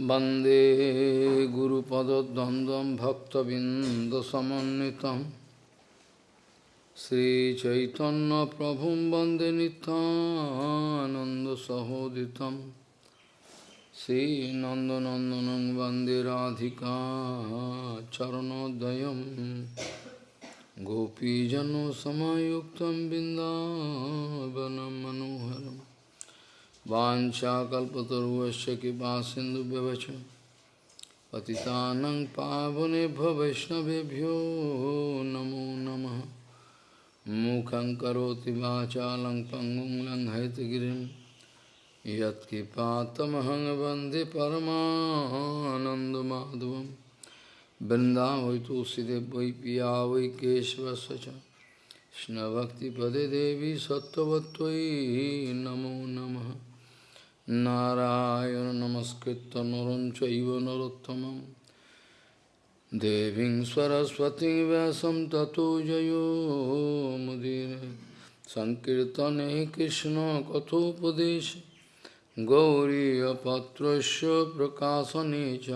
वंदे गुरुपदद्वन्द्वं भक्तबिन्दसमन्वितं। श्रीचैतन्यप्रभुं वंदे नितानन्दसहोदितं श्रीनन्दनन्दनं वंदे राधिका चरणोदयं। गोपीजनसमायुक्तं बिन्दावनं मनोहरम् वाञ्छाकल्पतरुवश्च कृपा सिन्धुभ्यवच पतितानं पावनेभ्यो वैष्णवेभ्यो नमो नम। मुखं करोति वाचालं पङ्गुं लङ्घयतगिरिं यत्कृपातमहं वंदे परमानन्दमाधवं। वृन्दावै तुलसीदेव वै पिया वै केशवस्य च देवी सत्त्ववत्त्वयि नमो नमः। নারায়ণ নমস্কৃত নরঞ্চ নরোত্তমম। দেবীং সরস্বতী ব্যাসম ততো জয়োমুদির সংকীর্তনে কৃষ্ণ কথোপদেশ। গৌরীপত্র প্রকাশনে চ।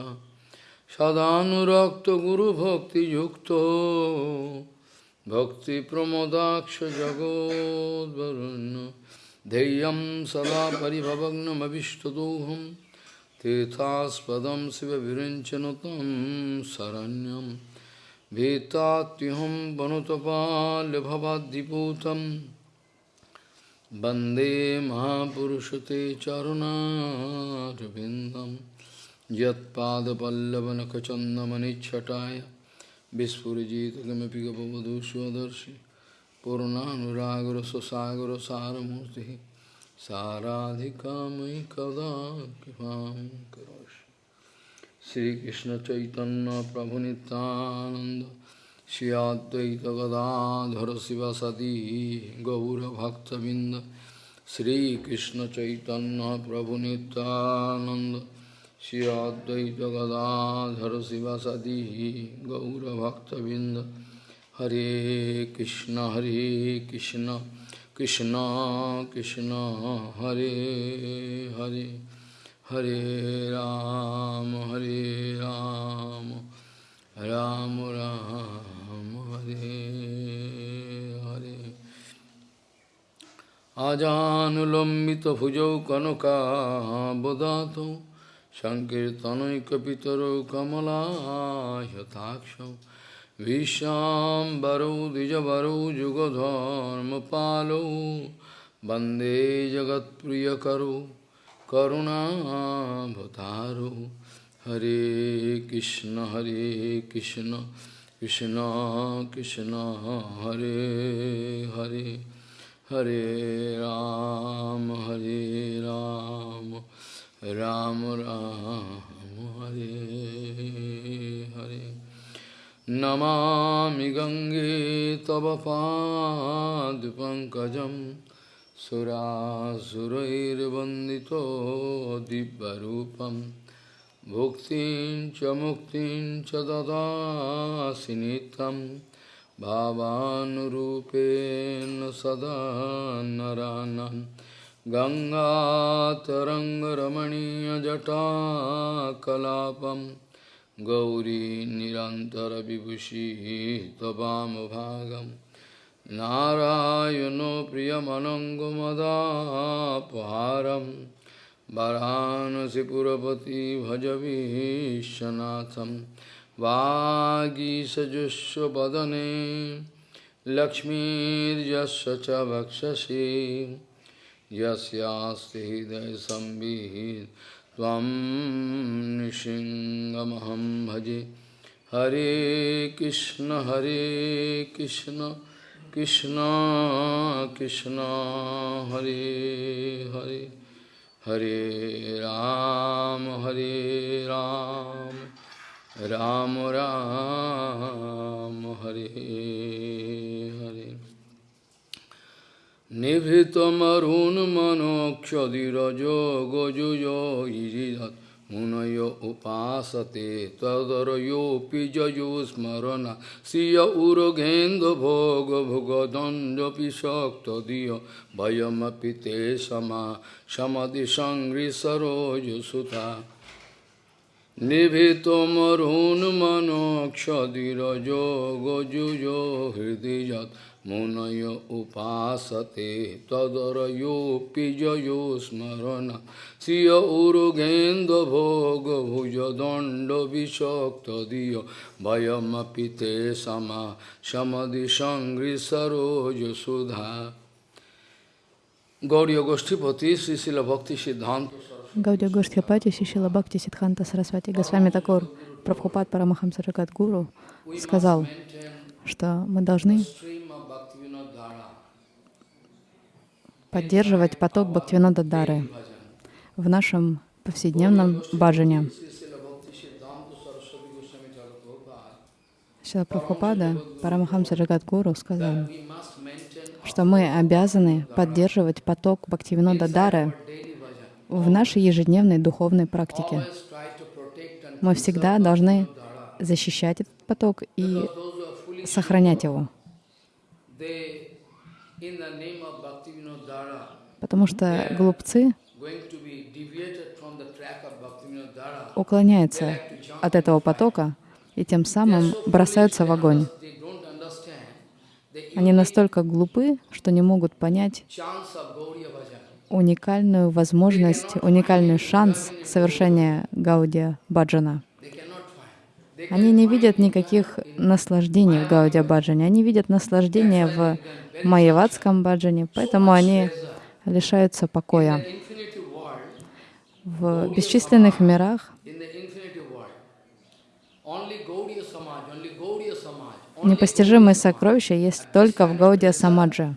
সদানুরক্ত গুরুভক্তিযুক্ত ভক্তিপ্রমোদাক্ষ জগদ্বরণ্য ध्येयं सदा परिभवग्नमभिष्टदोहं तीर्थास्पदं शिवविरञ्चनु तं शरण्यं भीतात्युहं वनुतपाल्यभवाद्दिपूतं वन्दे महापुरुषते चरुणारविन्दं यत्पादपल्लवनखचन्दमनिच्छटाय विस्फुरिजित किमपि गपवधू स्वदर्शि पूर्णानुरागर सुसागर सारमूर्ति साराधिका मयि कदा कृपा करोषि। श्रीकृष्ण चैतन्य प्रभु नित्यानंद श्री अद्वैत गदाधर शिवसदी गौरभक्तबिंद श्रीकृष्ण चैतन्य प्रभु नित्यानंद श्री अद्वैत गदाधर शिवसदी गौरभक्तबिंद हरे कृष्णा हरे कृष्णा कृष्णा कृष्णा, हरे हरे हरे राम हरे राम राम राम, हरे हरे। आजानुलंबित भुजौ कनकाबदातौ संकीर्तनैकपितरौ कमलायताक्षौ विश्वाम्बरौ द्विजवरौ, जुगधर्मपालौ। वंदे जगत्प्रियकरौ करुणाभतारौ हरे कृष्ण हरे कृष्ण कृष्ण कृष्ण, हरे हरे। हरे राम हरे राम राम राम, हरे हरे। नमामि गङ्गे तव पादपङ्कजं सुरासुरैर्वन्दितो दिव्यरूपं। भुक्तिं च मुक्तिं च ददासि नित्यं। भावानुरूपेण सदा नरानं गङ्गातरङ्गरमणीयजटाकलापम् गौरी निरन्तरविभूषी त्ववामभागं नारायणो प्रियमनङ्गमदापहारं वरानसिपुरपति भजवीशनाथं वागीसजुष्वदने लक्ष्मीर्यस्य च वक्षसि। यस्यास्ति हृदयसंवित् त्वं भजे। हरे कृष्ण हरे कृष्ण कृष्ण कृष्ण, हरे हरे। हरे राम हरे राम। राम राम, हरे निभृतमरुन्मनोक्षधिरजो गोजुयो इजिदत् मुनयो उपासते तदरयोऽपि जयुस्मरण श्रिय उर्गेन्दुभोगभुगदण्डपि शक्तधिय भयमपि ते समा समदिसङ्घ्रिसरोजसुता निभितमरुन्मनोक्षधिरजो गजुजो हृदि यत् मुनय उपासते तदरयोऽपि जयो स्मरण श्रिय उरुगेन्द्रभोगभुजदण्डविषक्तधिय भयमपि ते समा समदिसङ्घ्रिसरोजसुधा Gauriya Goshtipati, Srila Bhakti Siddhanta Гаудия Гоштхипати, Шишила Бхакти Сидханта Сарасвати Госвами Такур, Прабхупад Парамахамса Гуру сказал, что мы должны поддерживать поток Бхактивинода Дары в нашем повседневном баджане. Шила Прабхупада Парамахамса Гуру сказал, что мы обязаны поддерживать поток Бхактивинода Дары в нашей ежедневной духовной практике. Мы всегда должны защищать этот поток и сохранять его. Потому что глупцы уклоняются от этого потока и тем самым бросаются в огонь. Они настолько глупы, что не могут понять уникальную возможность, уникальный шанс совершения Гаудия Баджана. Они не видят никаких наслаждений в Гаудия Баджане, они видят наслаждение в Майяватском Баджане, поэтому они лишаются покоя. В бесчисленных мирах непостижимые сокровища есть только в Гаудия Самаджа.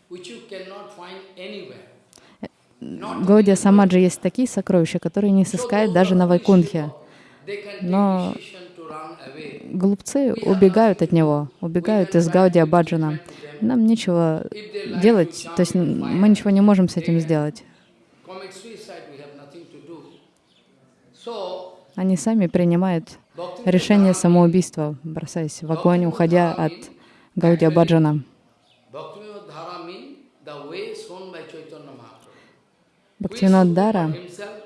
Гаудия Самаджи есть такие сокровища, которые не сыскают даже на Вайкунхе. Но глупцы убегают от него, убегают из Гаудия Баджана. Нам нечего делать, то есть мы ничего не можем с этим сделать. Они сами принимают решение самоубийства, бросаясь в огонь, уходя от Гаудия Баджана. Бхактивинод Дара —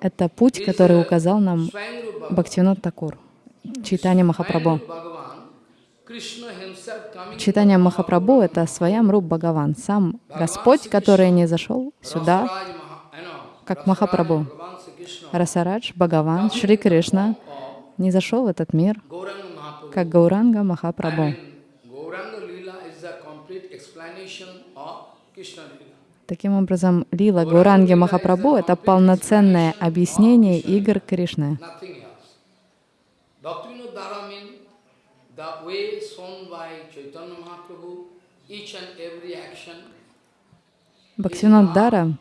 это путь, который указал нам Бхактивинод Такур, Читание Махапрабху. Читание Махапрабху — это своям Руб Бхагаван, сам Господь, который не зашел сюда, как Махапрабху. Расарадж, Бхагаван, Шри Кришна не зашел в этот мир, как Гауранга Махапрабху. Таким образом, лила Гуранги Махапрабху — это полноценное объяснение игр Кришны. Бхактивинод Дара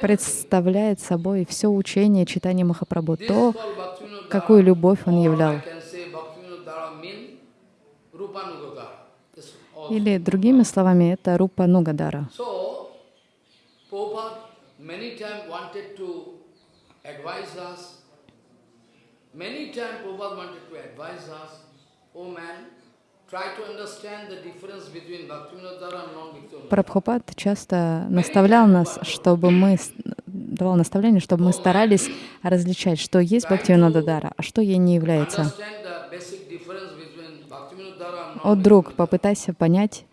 представляет собой все учение читания Махапрабху, то, какую любовь он являл. Или другими словами, это Рупа Нугадара. Прабхупад часто наставлял нас, чтобы мы давал наставление, чтобы мы старались различать, что есть Бхактивинода Дара, а что ей не является. О, друг, попытайся понять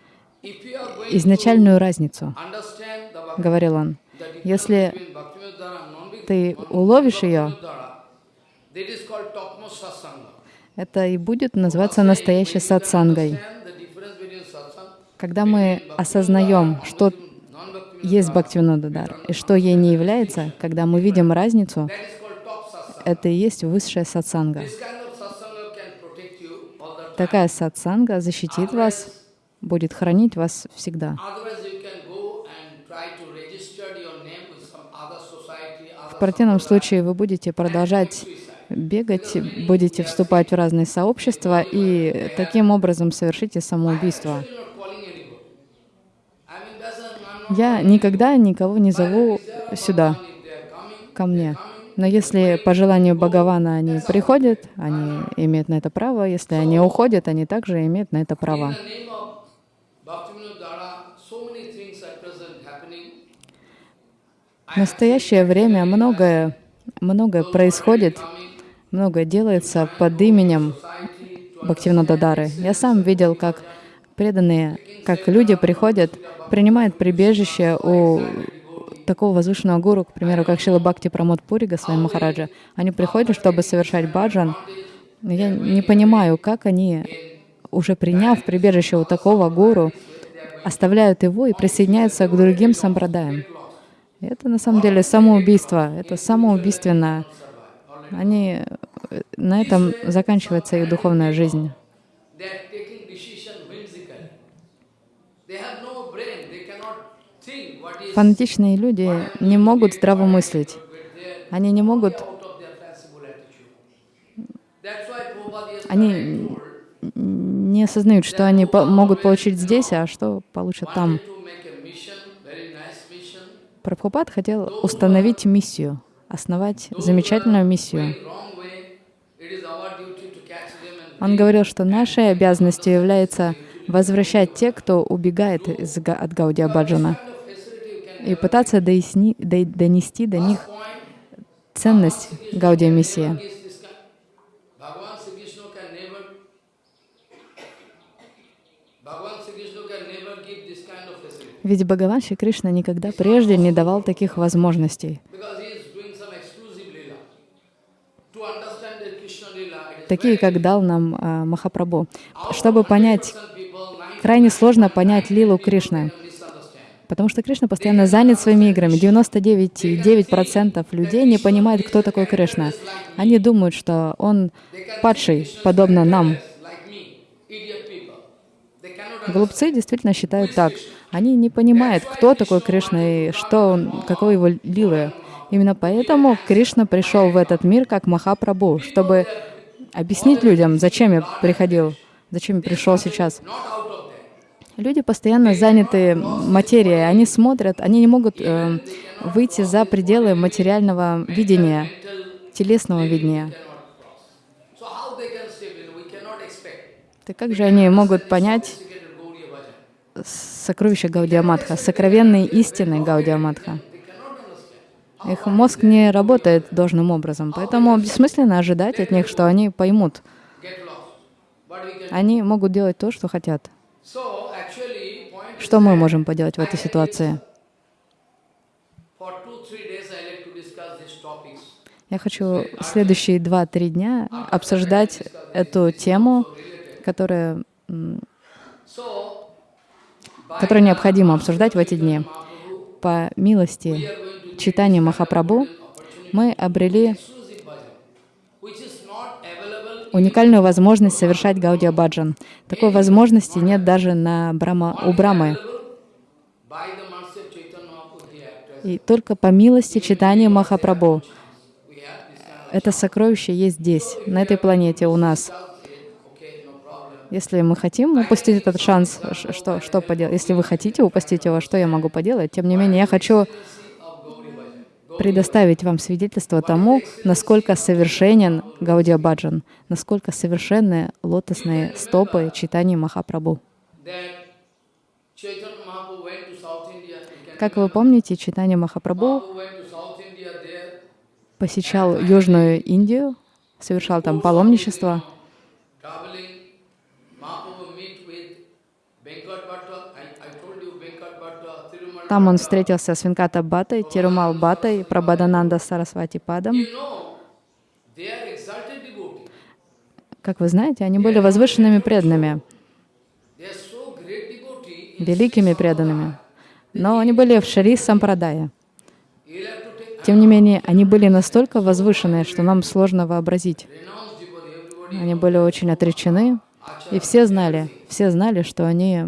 изначальную разницу, говорил он. Если ты уловишь ее, это и будет называться настоящей сатсангой. Когда мы осознаем, что есть Бхактивинодадар и что ей не является, когда мы видим разницу, это и есть высшая сатсанга. Такая сатсанга защитит вас, будет хранить вас всегда. В противном случае вы будете продолжать бегать, будете вступать в разные сообщества и таким образом совершите самоубийство. Я никогда никого не зову сюда, ко мне. Но если по желанию Бхагавана они приходят, они имеют на это право. Если они уходят, они также имеют на это право. В настоящее время многое многое происходит, многое делается под именем Бхактивинода Дары. Я сам видел, как преданные, как люди приходят, принимают прибежище у такого возвышенного гуру, к примеру, как Шила Бхакти Прамод Пури Госвами Махараджа. Они приходят, чтобы совершать баджан. Я не понимаю, как они, уже приняв прибежище у такого гуру, оставляют его и присоединяются к другим сампрадаям. Это на самом деле самоубийство, это самоубийственно. Они, э, на этом заканчивается их духовная жизнь. They are taking decision whimsically. They have no brain, they cannot think what is Фанатичные люди не могут здраво мыслить. Они не могут, они не осознают, что они по- могут получить здесь, а что получат там. Прабхупад хотел установить миссию, основать замечательную миссию. Он говорил, что нашей обязанностью является возвращать тех, кто убегает из, от Гаудия Баджана, и пытаться доясни- до- донести до них ценность Гаудия facility. Ведь Бхагаван Шри Кришна никогда прежде не давал таких возможностей. Такие, как дал нам а, Махапрабху. Чтобы понять, крайне сложно понять лилу Кришны. Потому что Кришна постоянно занят своими играми. 99,9% людей не понимают, кто такой Кришна. Они думают, что он падший, подобно нам. Глупцы действительно считают так. Они не понимают, кто такой Кришна и что он, каковы его лилы. Именно поэтому Кришна пришел в этот мир как Махапрабху, чтобы объяснить людям, зачем я приходил, зачем я пришел сейчас. not out of that. Люди постоянно заняты материей, они смотрят, они не могут э, выйти за пределы материального видения, телесного видения. Так как же они могут понять Sophisticated Gauriya Bhajan. сокровища Гаудия Матха, сокровенные истины Гаудия Матха? They cannot understand. Их мозг не работает должным образом, поэтому бессмысленно ожидать от них, что они поймут. Они могут делать то, что хотят. So actually, point is Что мы можем поделать в этой ситуации? Я хочу следующие два-три дня обсуждать эту тему, которая, которую необходимо обсуждать в эти дни. По милости читания Махапрабху мы обрели exclusive bhajan, which is not available уникальную возможность совершать Гаудия Баджан. Такой возможности нет даже на Брама, у Брамы. И только по милости читания Махапрабху это сокровище есть здесь, на этой планете у нас. Если мы хотим упустить этот шанс, что, что поделать? Если вы хотите упустить его, что я могу поделать? Тем не менее, я хочу предоставить вам свидетельство тому, насколько совершенен Гаудия Баджан, насколько совершенны лотосные стопы читания Махапрабху. Как вы помните, читание Махапрабху посещал Южную Индию, совершал там паломничество. Там он встретился с Венката Батой, Тирумал Батой, Прабхадананда Сарасвати Падом. Как вы знаете, они были возвышенными преданными, великими преданными. Но они были в Шари Сампрадае. Тем не менее, они были настолько возвышенные, что нам сложно вообразить. Они были очень отречены, и все знали, все знали, что они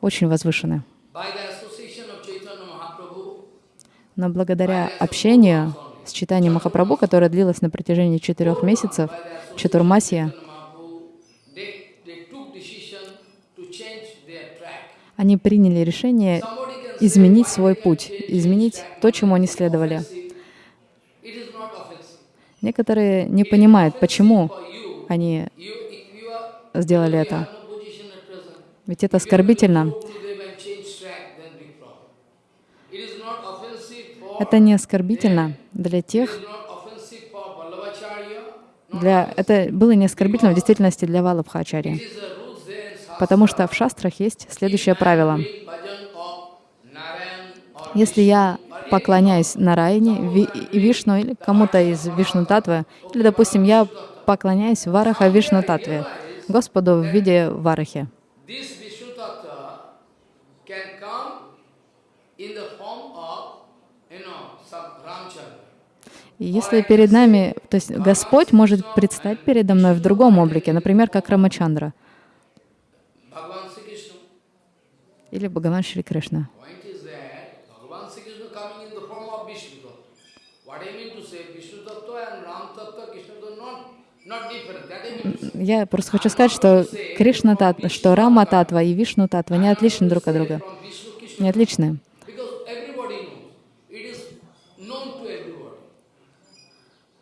очень возвышены. by the association of Chaitanya Mahaprabhu, Но благодаря общению с читанием Махапрабху, которое длилось на протяжении четырех месяцев, Чатурмасия, они приняли решение изменить свой путь, изменить то, чему они следовали. Некоторые не понимают, почему они сделали это. Ведь это оскорбительно. go to them and change track, then big problem. It is not offensive for Это не оскорбительно для тех, Для, это было не оскорбительно в действительности для Shastra. потому что в шастрах есть следующее правило. Если я поклоняюсь Нараяне, Ви- Вишну или кому-то из Вишну Татвы, или, допустим, я поклоняюсь Вараха Вишну Татве, Господу в виде Варахи. This Vishnu Tattva can come in the form of, you know, some Ramchandra. И если перед нами, то есть Господь может предстать передо мной в другом облике, например, как Рамачандра или Бхагаван Шри Кришна. Я просто хочу сказать, что Кришна Татва, что Рама Татва и Вишну Татва не отличны друг от друга. Не отличны.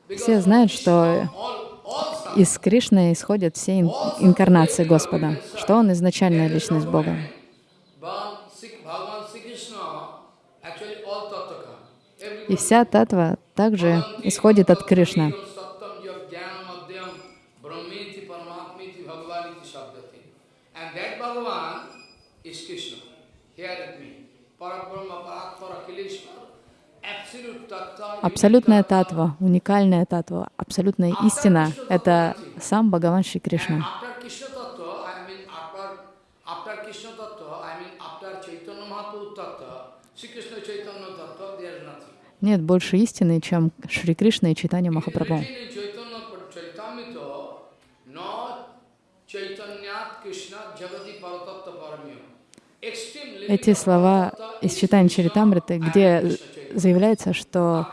Все знают, что из Кришны исходят все ин- инкарнации Господа, что Он изначальная личность Бога. И вся татва также исходит от Кришны. Here at me. Parabrahma tattva. Абсолютная татва, уникальная татва, абсолютная истина — это сам Бхагаван Шри Кришна. Нет больше истины, чем Шри Кришна и Читания Махапрабху. Эти слова из Читания Чаритамриты, где заявляется, что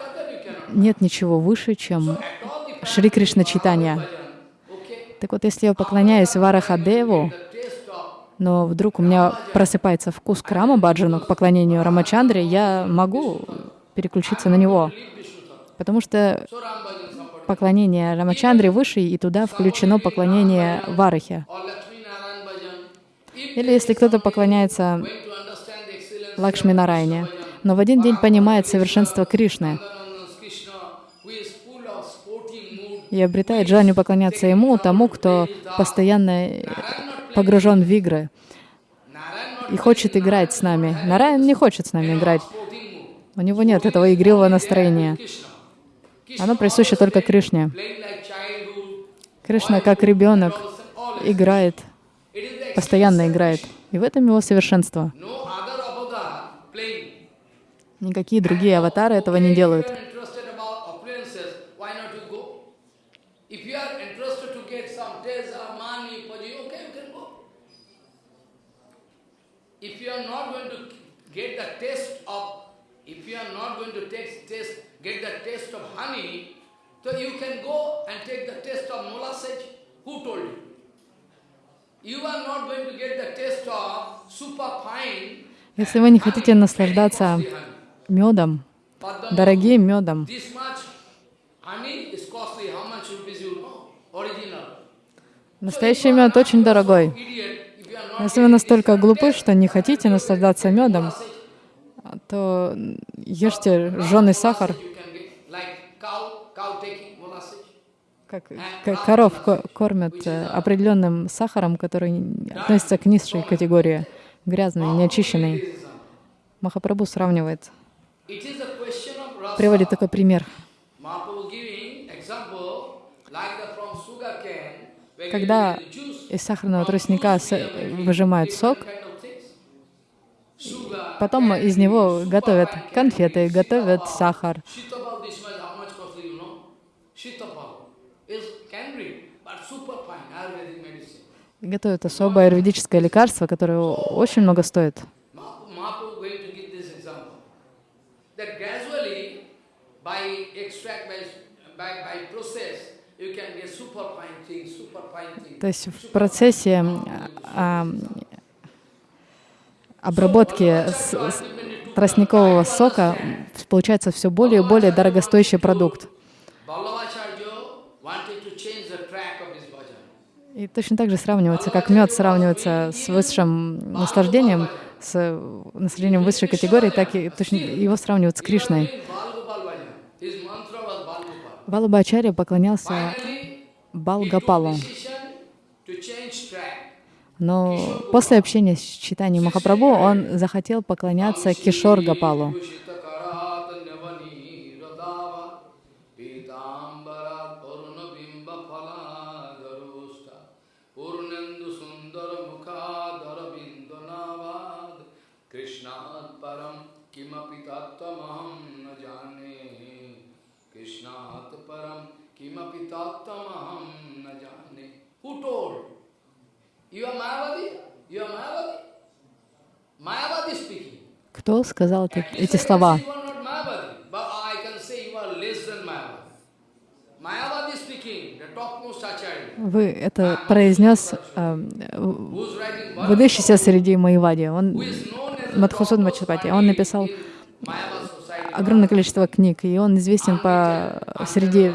нет ничего выше, чем Шри Кришна Читания. Так вот, если я поклоняюсь Варахадеву, но вдруг у меня просыпается вкус к Рама Баджану, к поклонению Рамачандре, я могу переключиться на него. Потому что поклонение Рамачандре выше, и туда включено поклонение Варахе. Или если кто-то поклоняется Лакшми Нарайне, но в один день понимает совершенство Кришны и обретает желание поклоняться ему, тому, кто постоянно погружен в игры и хочет играть с нами. Нараян не хочет с нами играть. У него нет этого игривого настроения. Оно присуще только Кришне. Кришна, как ребенок, играет, постоянно играет. И в этом его совершенство. Никакие другие аватары этого не делают. If you are interested to get some taste or money, puji, okay, you can go. If you are not going to get the taste of, if you are not going to taste, taste, get the taste of honey, so you can go and take the taste of molasses. Who told you? You are not going to get the taste of super fine. Если вы не хотите наслаждаться медом, дорогим медом, настоящий мед очень дорогой. Если вы настолько глупы, что не хотите наслаждаться медом, то ешьте жженый сахар, как к- коров ко- кормят э, определенным сахаром, который относится к низшей категории, грязный, неочищенный. Махапрабху сравнивает, Приводит такой пример. Когда из сахарного тростника выжимают сок, потом из него готовят конфеты, готовят сахар. Готовят особое аюрведическое лекарство, которое очень много стоит. Mahaprabhu Mahaprabhu going to give this example. That gradually, by extract, by, by, by process, you can get super fine things, super fine things. То есть в процессе а, обработки с- с- тростникового сока получается все более и более дорогостоящий продукт. И точно так же сравнивается, как мед сравнивается с высшим наслаждением, с наслаждением высшей категории, так и точно его сравнивают с Кришной. In Balgopal bhajan, his mantra was Balgopal. Валабхачарья поклонялся Finally, Бал he took Гапалу. decision to change track. Но после общения с Читанием Махапрабху он захотел поклоняться Кишор Гапалу. Krishnat param kimapi tattamaham na jane Krishnat param kimapi tattamaham na jane Who told? You are Mayavadi? You are Mayavadi? Mayavadi speaking. Кто сказал эти- эти слова? Вы это произнес э, выдающийся среди Майвади. Он Мадхусуд the Мачапати. Он написал. Огромное количество книг, и он известен по среди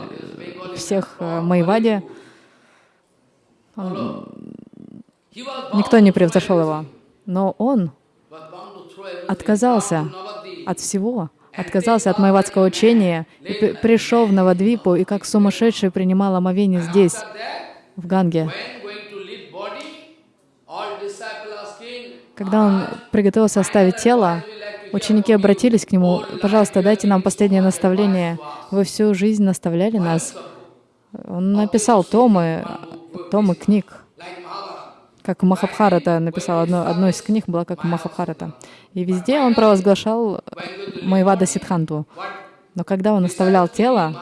всех э, Майвади. Никто не превзошел его. Но он отказался от всего, отказался от майвадского учения и при- пришел в Навадвипу и как сумасшедший принимал омовение здесь, в Ганге. Когда он приготовился оставить тело, ученики обратились к нему, «Пожалуйста, дайте нам последнее наставление. Вы всю жизнь наставляли нас». Он написал томы, томы книг, как Махабхарата написал. Одно, одно из книг была как Махабхарата. И везде он провозглашал Майвада Сидханту. Но когда он оставлял тело,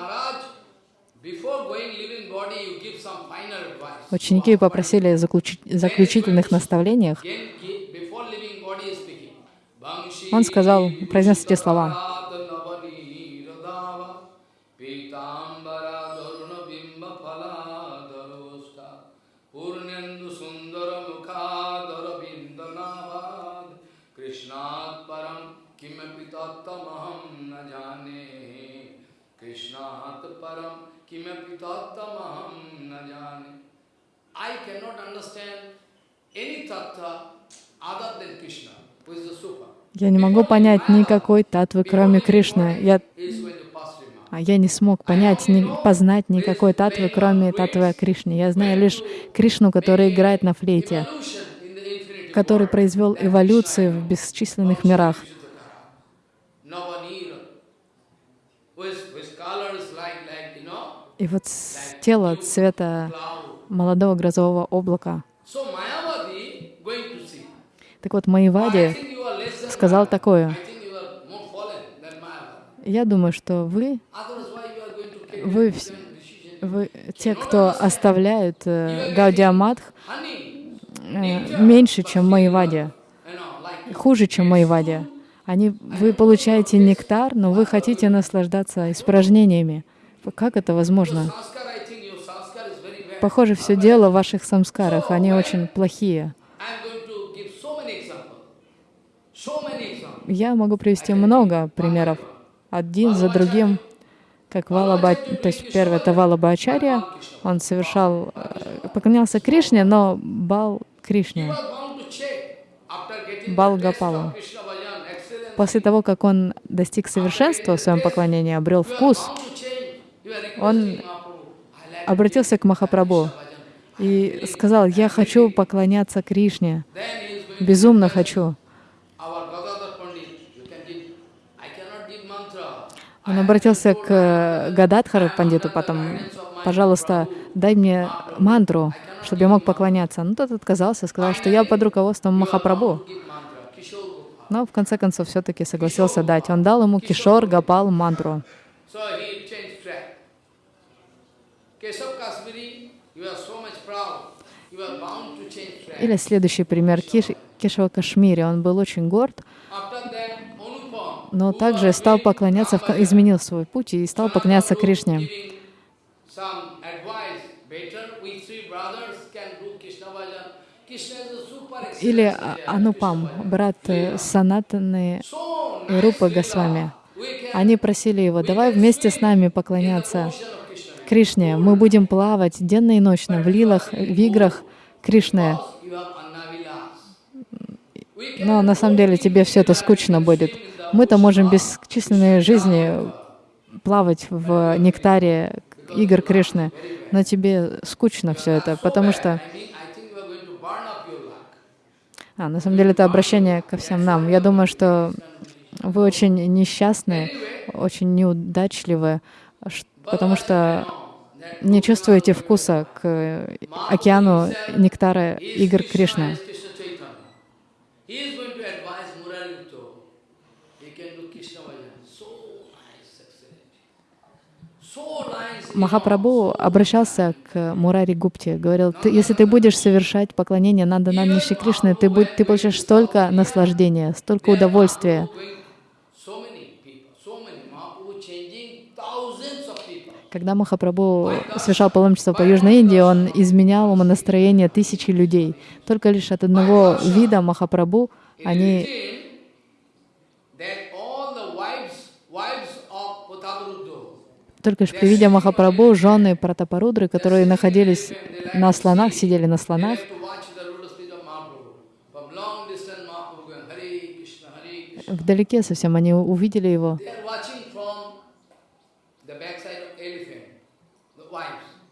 ученики попросили заключи- заключительных наставлениях. Он сказал, произнес эти слова. Any tattva other than Krishna, who is the super. Я не могу понять никакой татвы, кроме Кришны. Я, а я не смог понять, ни, познать никакой татвы, кроме татвы о Кришне. Я знаю лишь Кришну, который играет на флейте, который произвел эволюцию в бесчисленных мирах. И вот тело цвета молодого грозового облака. Так вот, Майвади сказал такое. Я думаю, что вы, вы, вы те, кто оставляют э, э, меньше, чем Майвади, хуже, чем Майвади. Они, вы получаете нектар, но вы хотите наслаждаться испражнениями. Как это возможно? Похоже, все дело в ваших самскарах, они очень плохие. I'm going to give so many examples. So many examples. Я могу привести много примеров, один за другим, как Валаба, то есть первый это Валабачарья, он совершал, э, поклонялся Кришне, но бал Кришне, Бал excellent. После того, как он достиг совершенства в своем поклонении, обрел вкус, Он обратился к Махапрабху и сказал, «Я хочу поклоняться Кришне, безумно хочу». our Gadadhar Pandit. You can give. I cannot give mantra. Он обратился к э, Гададхару Пандиту потом, «Пожалуйста, дай мне мантру, чтобы я мог поклоняться». Ну, тот отказался, сказал, что я под руководством Махапрабху. Но в конце концов все-таки согласился дать. Он дал ему Кишор Гапал мантру. Или следующий пример Киш, Кешава Кашмири. Он был очень горд, но также стал поклоняться, изменил свой путь и стал поклоняться Кришне. Или А- Анупам, брат э, Санатаны и Рупа Госвами. Они просили его, давай вместе с нами поклоняться. Кришне. Мы будем плавать денно и ночно в лилах, в играх Кришны. Но на самом деле тебе все это скучно будет. Мы-то можем бесчисленные жизни плавать в нектаре игр Кришны, но тебе скучно все это, потому что. А, на самом деле это обращение ко всем нам. Я думаю, что вы очень несчастны, очень неудачливы, потому что не чувствуете вкуса к океану нектара игр Кришны. Krishna Chaitanya. He is going to advise Murari Utto. He can do Krishna Bhajan. So nice, excellent. So nice. you know. Махапрабху обращался к Мурари Гупте, говорил, ты, если ты будешь совершать поклонение Нандананни Шри Кришны, ты, будь, ты получишь столько наслаждения, столько удовольствия. Когда Махапрабху совершал паломничество по Южной Индии, он изменял умонастроение тысячи людей. Только лишь от одного вида Махапрабху они written that all the wives, wives of Putavaruddu, Только лишь при виде Махапрабху жены Пратапарудры, которые находились на слонах, сидели на слонах, вдалеке совсем они увидели его.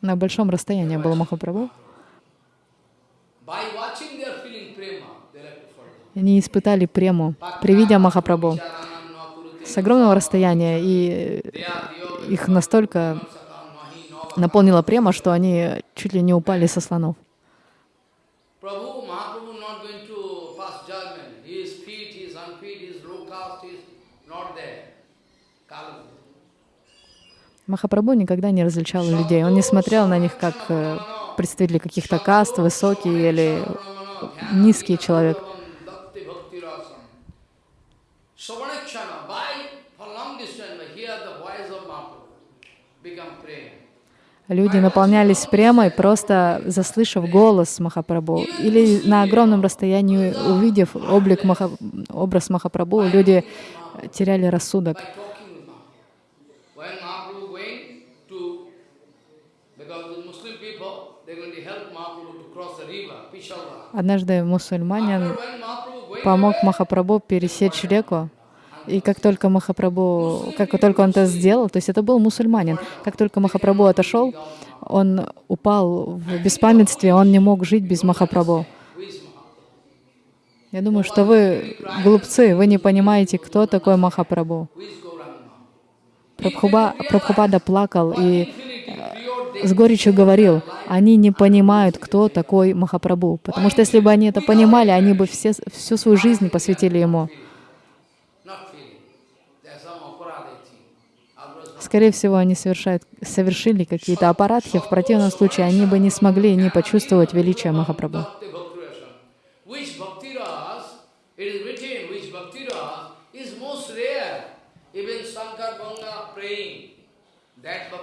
На большом расстоянии был Махапрабху. Они испытали прему при виде Махапрабху с огромного расстояния, и их настолько наполнила према, что они чуть ли не упали со слонов. Махапрабху никогда не различал людей. Он не смотрел на них как э, представители каких-то каст, высокий или низкий человек. Люди наполнялись премой, просто заслышав голос Махапрабху. Или на огромном расстоянии, увидев облик Маха... образ Махапрабху, люди теряли рассудок. Однажды мусульманин помог Махапрабху пересечь реку, и как только Махапрабху, как только он это сделал, то есть это был мусульманин, как только Махапрабху отошел, он упал в беспамятстве, он не мог жить без Махапрабху. Я думаю, что вы глупцы, вы не понимаете, кто такой Махапрабху. Прабхуба, Прабхупада плакал и Pure с горечью говорил, они не понимают, кто такой Махапрабху. Потому что если бы они это понимали, они бы все, всю свою жизнь посвятили ему. Скорее всего, они совершают, совершили какие-то аппаратхи. В противном случае они бы не смогли не почувствовать величие Махапрабху.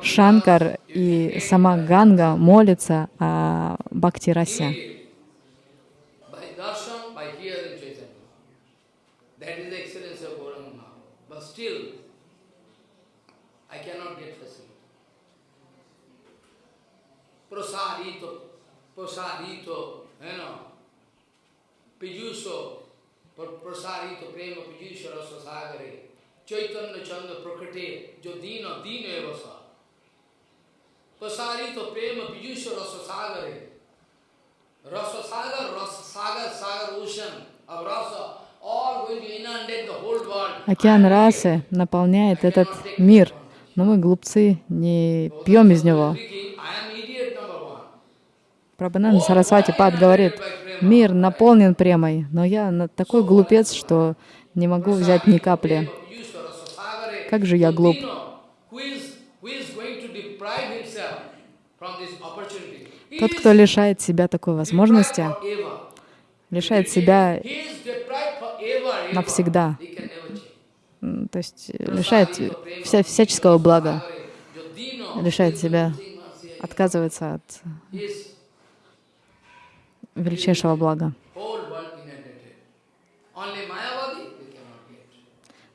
Шанкар и сама Ганга молятся о Бхакти-расе. by darshan, by hearing Chaitanya. That is the excellence of Gauranga. But still, I cannot get facility. Prasadito, prasadito, you know, pijusho, pra- prasadito prema pijusho rasa sagare, sa. Prasadito prema pijusho rasa sagare, Rasa Sagar, Rasa Sagar, Sagar ocean of Rasa, all going to inundate the whole world. Океан расы наполняет этот мир, но мы, глупцы, не пьем из него. Speaking, I am idiot number one. Прабхананда Сарасвати Пад говорит, мир наполнен премой, но я такой глупец, что не могу взять ни капли. Как же я глуп. Тот, кто лишает себя такой возможности, лишает себя навсегда. То есть э, лишает вся, всяческого блага, лишает себя, отказывается от he is величайшего блага. whole world inundated. Only Mayavadi we cannot get.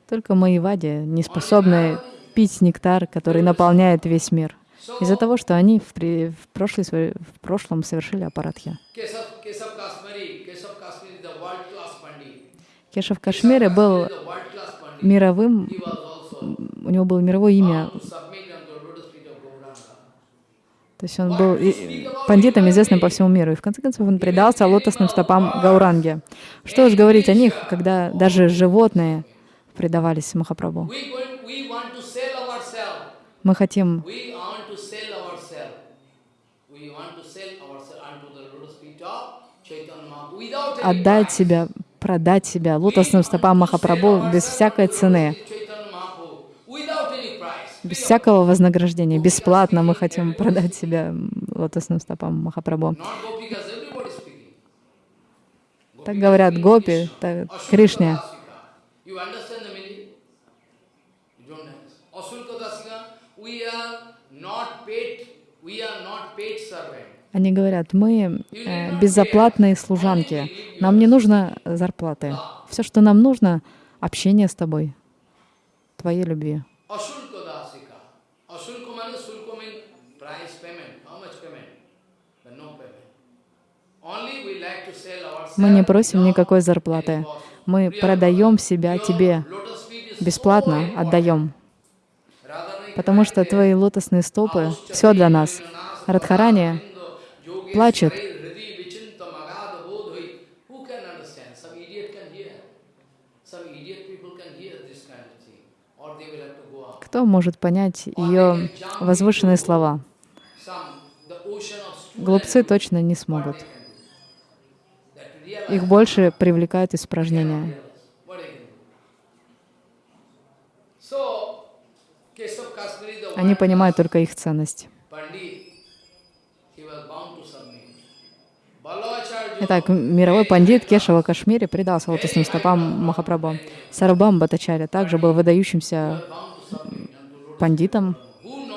Только Маевади не способны пить нектар, который наполняет весь мир. Из-за того, что они в, при- в, прошлой своей- в прошлом совершили аппаратхи. Keshav, Keshav Kashmiri, Keshav Kashmiri is the world class Pandit. Кеша в Кашмире был мировым, у него было мировое имя. bound to submit unto the lotus feet of Gauranga. То есть он был пандитом, известным по всему миру. И в конце концов он предался лотосным стопам Гауранги. Что уж говорить о них, когда даже животные предавались Махапрабху. Мы хотим отдать себя, продать себя лотосным стопам Махапрабху без всякой цены, Chaitanya Mahaprabhu without any price. Без всякого вознаграждения. Бесплатно мы хотим продать себя лотосным стопам Махапрабху. Так говорят гопи, так, Кришне. Они говорят, мы э, безоплатные служанки, нам не нужно зарплаты. Все, что нам нужно, общение с тобой, твоей любви. Мы не просим никакой зарплаты. Мы продаем себя тебе, бесплатно отдаем. Потому что твои лотосные стопы — все для нас. Радхарани плачет. Кто может понять ее возвышенные слова? Глупцы точно не смогут. that realize Их больше привлекают испражнения. what they can do. So, Keshav Kashmiri, the Они понимают только их ценность. Итак, мировой пандит Кешава Кашмири предался лотосным стопам Махапрабху. Сарабам Батачаря также был выдающимся пандитом,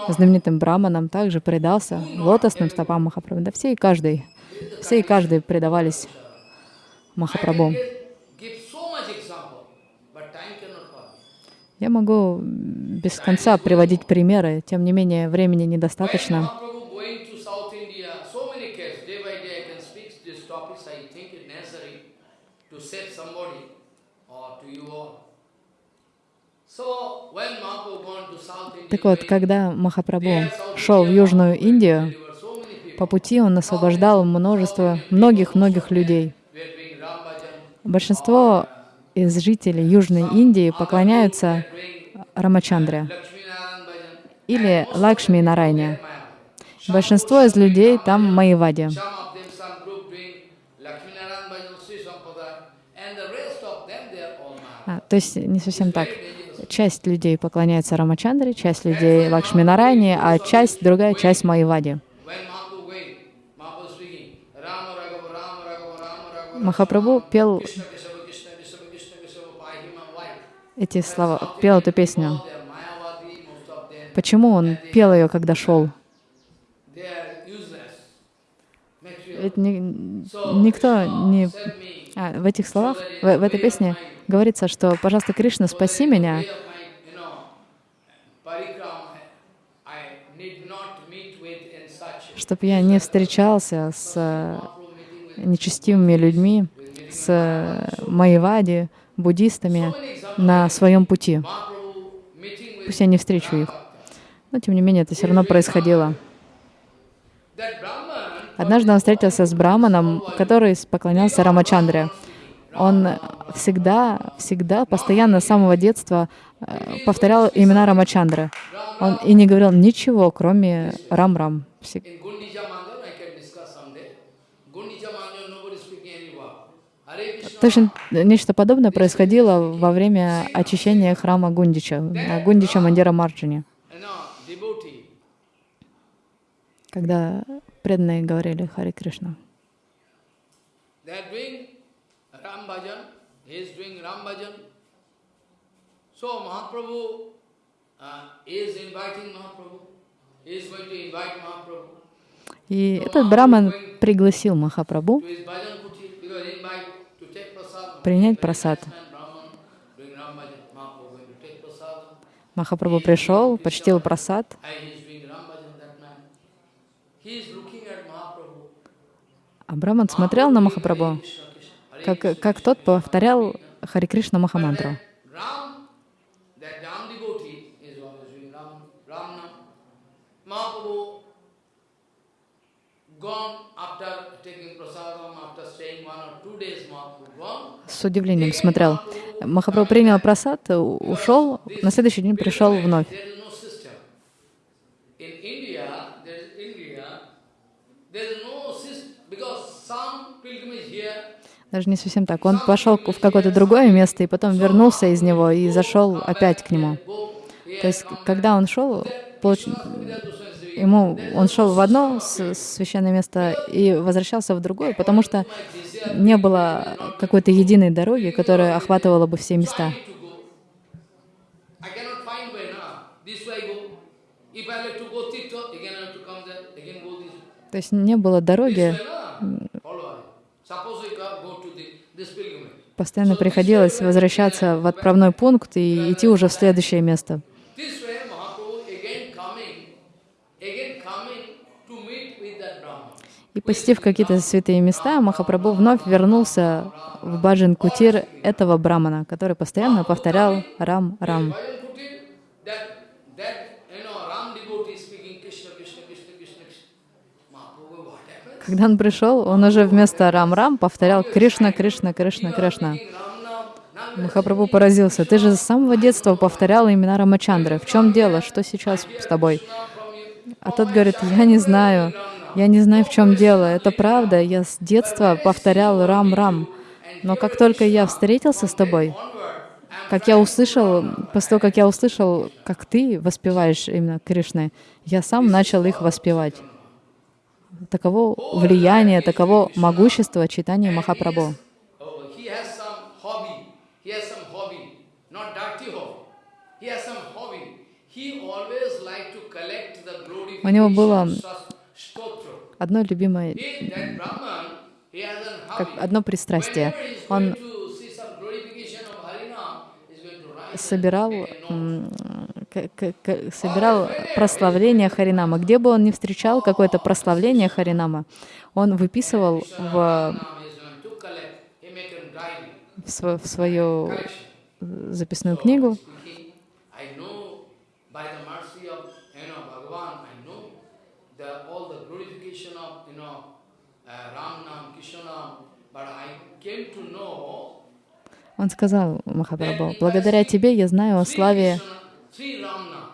знаменитым браманом, также предался лотосным стопам Махапрабху. Да все и каждый, все и каждый предавались Махапрабху. Я могу без конца приводить примеры, тем не менее времени недостаточно. Так вот, когда Махапрабху шел в Южную Индию, по пути он освобождал множество, многих-многих людей. who were doing Ram Bhajan, Большинство из жителей Южной Индии поклоняются Рамачандре или Лакшми Нарайне. Большинство из людей там Maya. А, то есть не совсем так. Часть людей поклоняется Рамачандре, часть людей Лакшми Нарайне, а часть, другая часть Майявади. When Mahaprabhu going, Mahaprabhu speaking, Rama Raghava, Rama Raghava, Rama Raghava, Махапрабху пел Krishna Kesava, Krishna Kesava, Krishna Kesava, Pahima, why? эти слова, пел эту песню. Почему он пел ее, когда шел? Ведь ни- никто не... А, в этих словах, в, в этой песне говорится, что, пожалуйста, Кришна, спаси меня, чтобы я не встречался с нечестивыми людьми, с э, Майявади, буддистами на своем пути. Пусть я не встречу их. Но, тем не менее, это все равно происходило. Однажды он встретился с браманом, который поклонялся Рамачандре. Он всегда, всегда, постоянно с самого детства э, повторял имена Рамачандры. Он и не говорил ничего, кроме Рам-Рам. Точно нечто подобное происходило во время очищения храма Гундича, на Гундича Мандира Марджини, когда преданные говорили Хари Кришна. So Mahaprabhu uh, is inviting Mahaprabhu. He is going to invite Mahaprabhu И этот браман пригласил Махапрабху take prasad. Махапрабху пришел, почтил просад, а Браман смотрел на Махапрабху, как, как тот повторял Хари Кришна Махамантру. С удивлением смотрел. Махапрабху принял просад, ушел, на следующий день пришел вновь. Даже не совсем так. Он пошел в какое-то другое место и потом вернулся из него и зашел опять к нему. То есть, когда он шел, получ- ему он шел в одно священное место и возвращался в другое, потому что не было какой-то единой дороги, которая охватывала бы все места. То есть не было дороги, постоянно приходилось возвращаться в отправной пункт и идти уже в следующее место. И посетив какие-то святые места, Махапрабху вновь вернулся в Баджан Кутир этого брамана, который постоянно повторял what happened? Когда он пришел, он уже вместо Рам-Рам повторял Кришна, Кришна, Кришна, Кришна. Махапрабху поразился. Ты же с самого детства повторял имена Рамачандры. В чем дело? Что сейчас с тобой? А тот говорит, я не знаю. Я не знаю, в чем дело. Это правда. Я с детства повторял Рам-Рам. Но как только я встретился с тобой, как я услышал, после того, как я услышал, как ты воспеваешь именно Кришны, я сам начал их воспевать. Таково влияние, таково могущество читания Махапрабху. У него было. Одно любимое, как одно пристрастие. Он собирал, собирал прославление Харинама. Где бы он ни встречал какое-то прославление Харинама, он выписывал в, в сво- в свою записную книгу. Speaking, I know by the mercy of you know Bhagavan, I know the all the glorification of you know uh, Ram Nam, Krishna Nam, but I came to know Он сказал Махапрабху, благодаря тебе я знаю о славе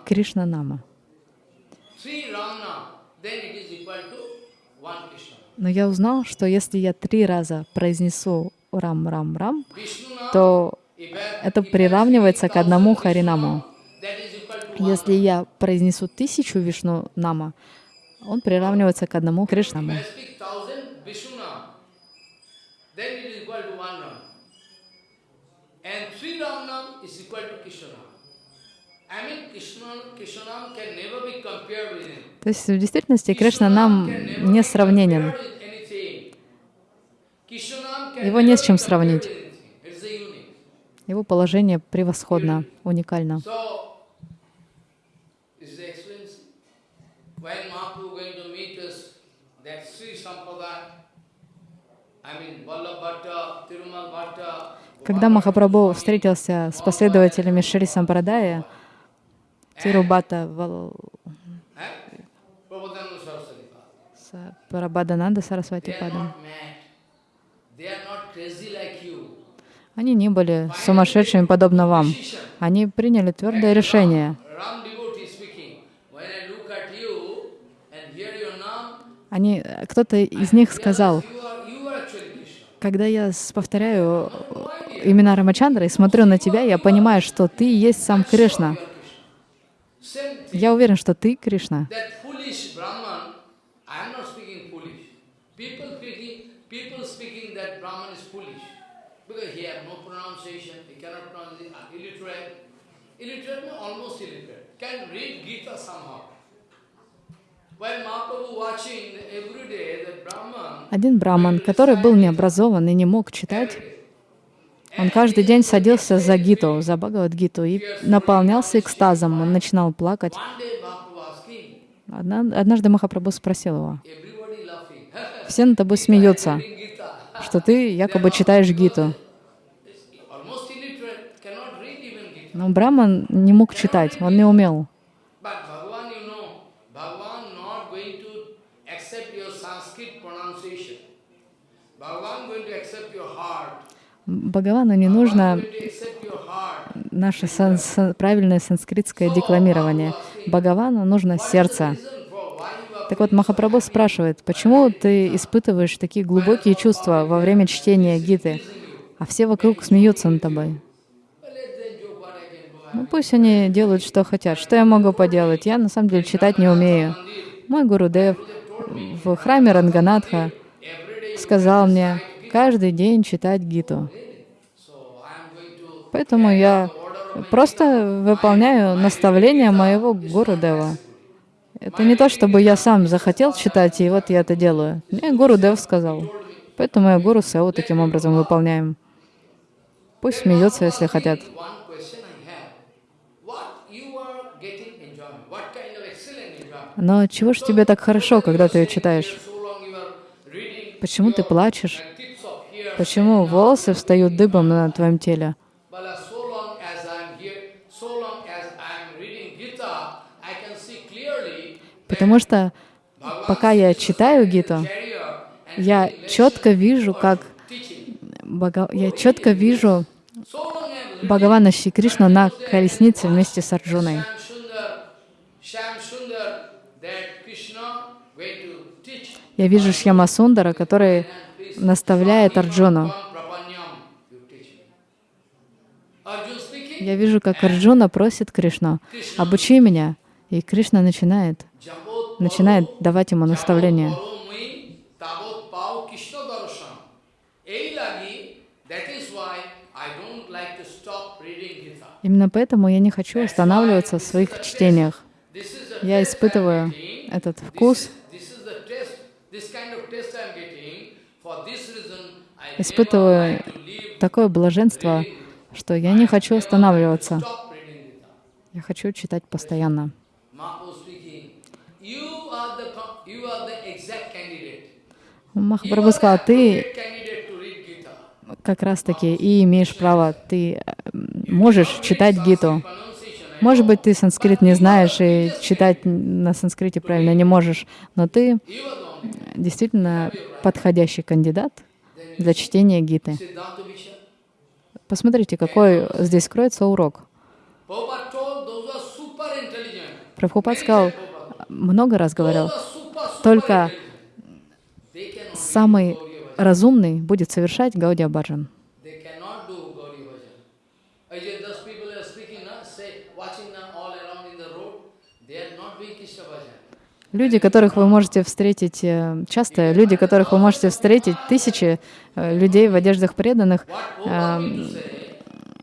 Кришна Нама. Но я узнал, что если я три раза произнесу Рам-Рам-Рам, то это приравнивается к одному Харинаму. Если я произнесу тысячу Вишну Нама, он приравнивается к одному Кришнаму. То есть в действительности Кришна нам не сравненен. Его не с чем сравнить. Его положение превосходно, уникально. Когда Махапрабху встретился с последователями Шри Сампрадая, Тирубата Вал- They Сарасвати you. Они не были сумасшедшими, подобно вам. Они приняли твердое решение. Они, кто-то из них сказал, когда я повторяю имена Рамачандры и смотрю на тебя, я понимаю, что ты есть сам Кришна. Я уверен, что ты Кришна. Uh, Один браман, который был необразован и не мог читать, он каждый день садился за Гиту, за Бхагавад-гиту и наполнялся экстазом. Он начинал плакать. однажды Махапрабху спросил его, все над тобой смеются, что ты якобы читаешь Гиту. Но браман не мог читать, он не умел. But Bhagavan, you know, Bhagavan not going to accept accept your Sanskrit pronunciation. Bhagavan going to accept your heart. Бхагавану не нужно наше сан- сан- правильное санскритское декламирование. Бхагавану нужно сердце. Так вот, Махапрабху спрашивает, почему ты испытываешь такие глубокие чувства во время чтения Гиты, а все вокруг смеются над тобой? Ну пусть они делают, что хотят. Что я могу поделать? Я на самом деле читать не умею. Мой Гурудев в храме Ранганатха сказал мне каждый день читать Гиту. Поэтому я просто выполняю наставления моего Гурудева. Это не то, чтобы я сам захотел читать, и вот я это делаю. Мне Гурудев сказал. Поэтому я Гуру Сеу таким образом выполняем. Пусть смеются, если хотят. Но чего ж тебе так хорошо, когда ты ее читаешь? Почему ты плачешь? the tips of hair. Почему волосы встают дыбом на твоем теле? Uh, Потому что пока я читаю Гиту, я четко вижу, как я четко вижу Бхагавана Шри Кришну на колеснице вместе с Арджуной. Я вижу Шьяма Сундара, который наставляет Арджуну. Я вижу, как Арджуна просит Кришну, обучи меня. И Кришна начинает, начинает давать ему Gita. Именно поэтому я не хочу останавливаться в своих чтениях. Я испытываю этот вкус, испытываю такое блаженство, что я не хочу останавливаться. Я хочу читать постоянно. Махапрабху сказал, ты как раз-таки и имеешь право, ты э, можешь читать Гиту. Может быть, ты санскрит не знаешь и читать на санскрите правильно не можешь, но ты действительно подходящий кандидат для чтения Гиты. Посмотрите, какой здесь кроется урок. Прабхупад сказал, много раз говорил, только самый разумный будет совершать Гаудия Баджан. They cannot do Gaudiya Bhajan. I just those people are speaking, na, say, watching na, all around in the road, they are not doing Krishna Bhajan. Люди, которых вы можете встретить э, часто, люди, которых вы можете встретить, тысячи э, людей в одеждах преданных, э,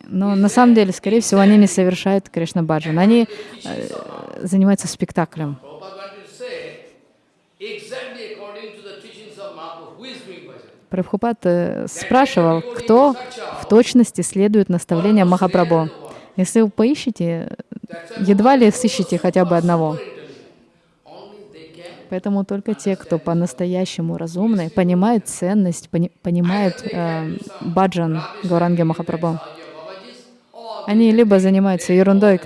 но на самом деле, скорее всего, они не совершают Кришна Баджан. Они занимаются спектаклем. Э, спрашивал, кто в точности следует наставлениям Махапрабху. Если вы поищете, едва ли сыщете хотя бы одного. Super intelligent. Only they can. Поэтому только те, кто по-настоящему разумны, понимают ценность, пони- понимают э, баджан Гауранги Махапрабху. Они либо занимаются ерундой,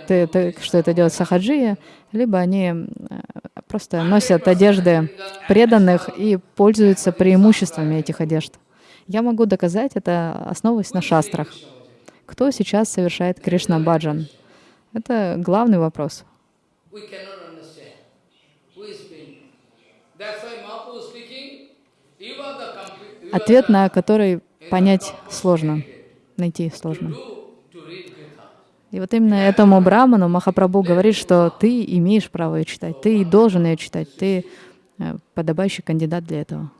что это делает сахаджия, либо они э, просто носят одежды преданных и пользуются преимуществами этих одежд. Я могу доказать это, основываясь на шастрах. Кто сейчас совершает Кришна Баджан? Это главный вопрос. we cannot understand who is doing. That's why Mahaprabhu is speaking, you are the complete, you are Ответ на который понять сложно, найти сложно. И вот именно этому браману Махапрабху говорит, что ты имеешь право ее читать, ты и должен ее читать, ты э, подобающий кандидат для этого.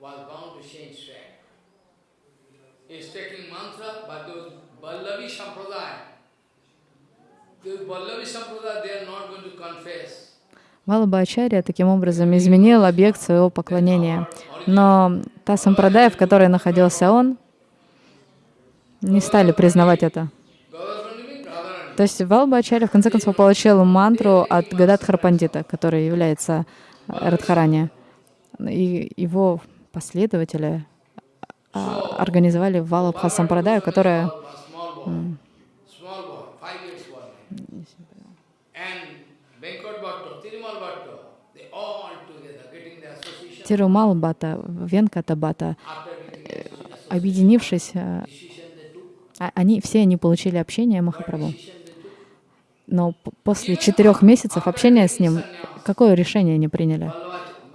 Was bound to change track. He's taking mantra, but those Vallavi Sampradaya. Валабхачарья таким образом изменил объект своего поклонения. Но та сампрадая, в которой находился он, не стали признавать это. То есть Валабхачарья в конце концов получил мантру от Гададхар Пандита, который является э, Радхарани. И его последователи а, организовали Валабха Сампрадаю, которая Association. Тирумал Бата, Венката Бата, объединившись, э, а- они все они получили общение Махапрабху. Но после четырех месяцев общения с ним, какое решение они приняли?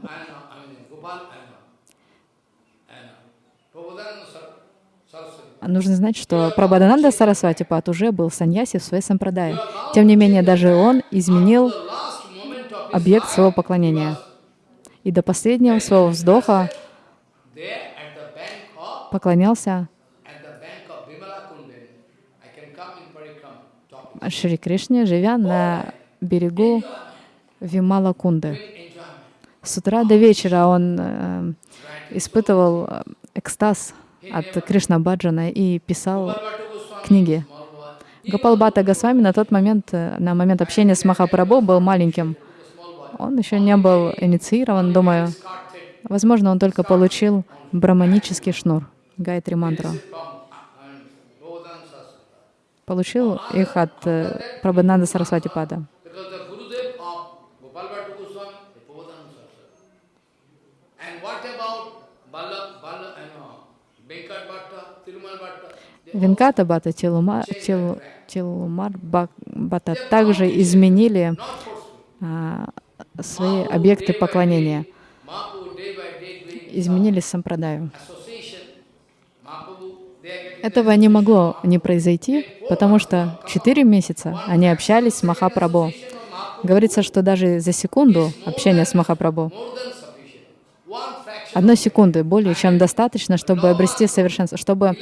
Ballabha, I know, I mean, Gopal, I know. I know. Prabhupada Sar- Saraswati. Нужно знать, что Прабхадананда Сарасвати Пат уже был саньяси в своей сампрадае. Тем не менее, даже он изменил объект своего поклонения. И до последнего своего вздоха поклонялся. Шри Кришне, живя на берегу Вимала Кунды. С утра до вечера он э, испытывал э, экстаз от Кришна Баджана и писал книги. boy, Гопалбата Госвами на тот момент, э, на момент общения с Махапрабху, был маленьким. Он еще не был инициирован, думаю. Возможно, он только получил браманический шнур, гайтри мантру. Получил их от э, Прабхананда Сарасвати Пада. Because the Gurudev of Gopal Bhattu Goswami, the Govardhan Saraswati. And what about Balla, Balla, I know, Venkat Bhatta, Tirumal Bhatta? They Венката Бата, Тилума, Тил, Тилумар Ба- Бата также изменили а, свои объекты поклонения, изменили сампрадаю. Этого не могло не произойти, потому что четыре месяца они общались с Махапрабху. Говорится, что даже за секунду общения с Махапрабху, more than sufficient. One fraction одной секунды более чем достаточно, чтобы обрести совершенство, чтобы